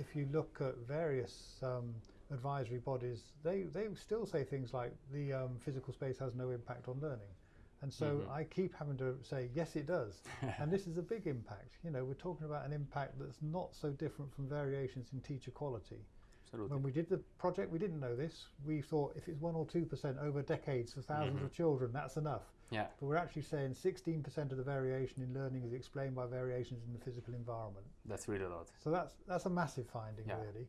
if you look at various um, advisory bodies, they, they still say things like the um, physical space has no impact on learning. And so Mhm. I keep having to say, yes, it does. and this is a big impact. You know, we're talking about an impact that's not so different from variations in teacher quality. Absolutely. When we did the project, we didn't know this. We thought if it's one or two percent over decades for 1000s mm-hmm. of children, that's enough. yeah. But we're actually saying 16% of the variation in learning is explained by variations in the physical environment. That's really a lot. So that's that's a massive finding, Yeah. really.